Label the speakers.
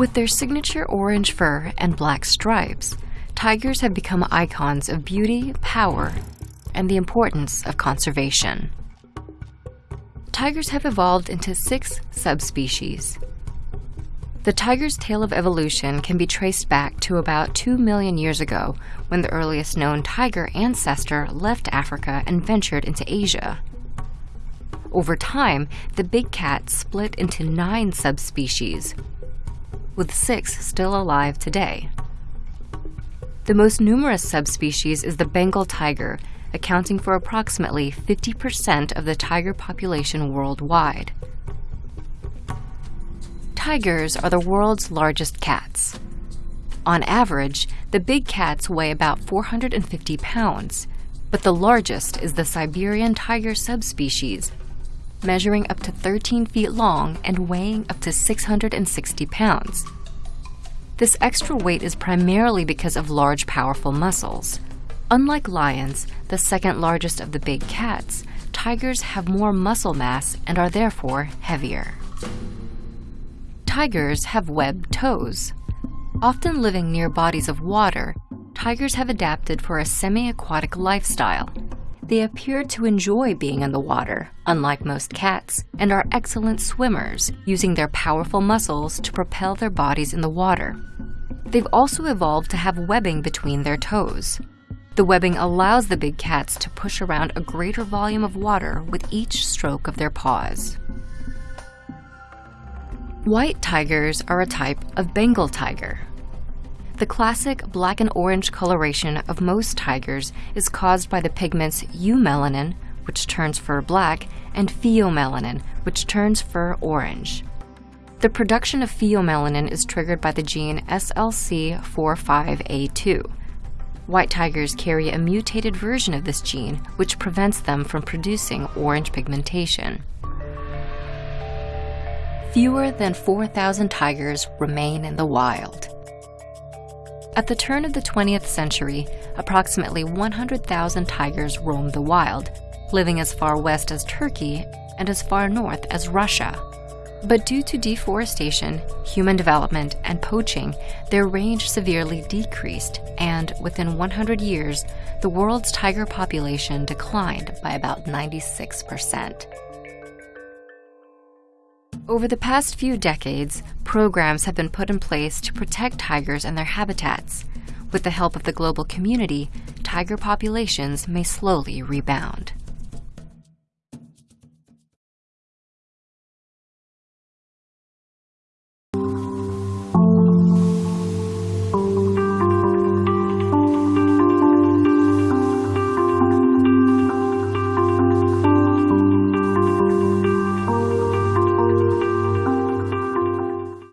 Speaker 1: With their signature orange fur and black stripes, tigers have become icons of beauty, power, and the importance of conservation. Tigers have evolved into six subspecies. The tiger's tale of evolution can be traced back to about 2 million years ago when the earliest known tiger ancestor left Africa and ventured into Asia. Over time, the big cat split into nine subspecies, with six still alive today. The most numerous subspecies is the Bengal tiger, accounting for approximately 50% of the tiger population worldwide. Tigers are the world's largest cats. On average, the big cats weigh about 450 pounds, but the largest is the Siberian tiger subspecies, measuring up to 13 feet long and weighing up to 660 pounds. This extra weight is primarily because of large, powerful muscles. Unlike lions, the second largest of the big cats, tigers have more muscle mass and are therefore heavier. Tigers have webbed toes. Often living near bodies of water, tigers have adapted for a semi-aquatic lifestyle. They appear to enjoy being in the water, unlike most cats, and are excellent swimmers, using their powerful muscles to propel their bodies in the water. They've also evolved to have webbing between their toes. The webbing allows the big cats to push around a greater volume of water with each stroke of their paws. White tigers are a type of Bengal tiger. The classic black and orange coloration of most tigers is caused by the pigments eumelanin, which turns fur black, and pheomelanin, which turns fur orange. The production of pheomelanin is triggered by the gene SLC45A2. White tigers carry a mutated version of this gene, which prevents them from producing orange pigmentation. Fewer than 4,000 tigers remain in the wild. At the turn of the 20th century, approximately 100,000 tigers roamed the wild, living as far west as Turkey and as far north as Russia. But due to deforestation, human development, and poaching, their range severely decreased, and within 100 years, the world's tiger population declined by about 96%. Over the past few decades, programs have been put in place to protect tigers and their habitats. With the help of the global community, tiger populations may slowly rebound.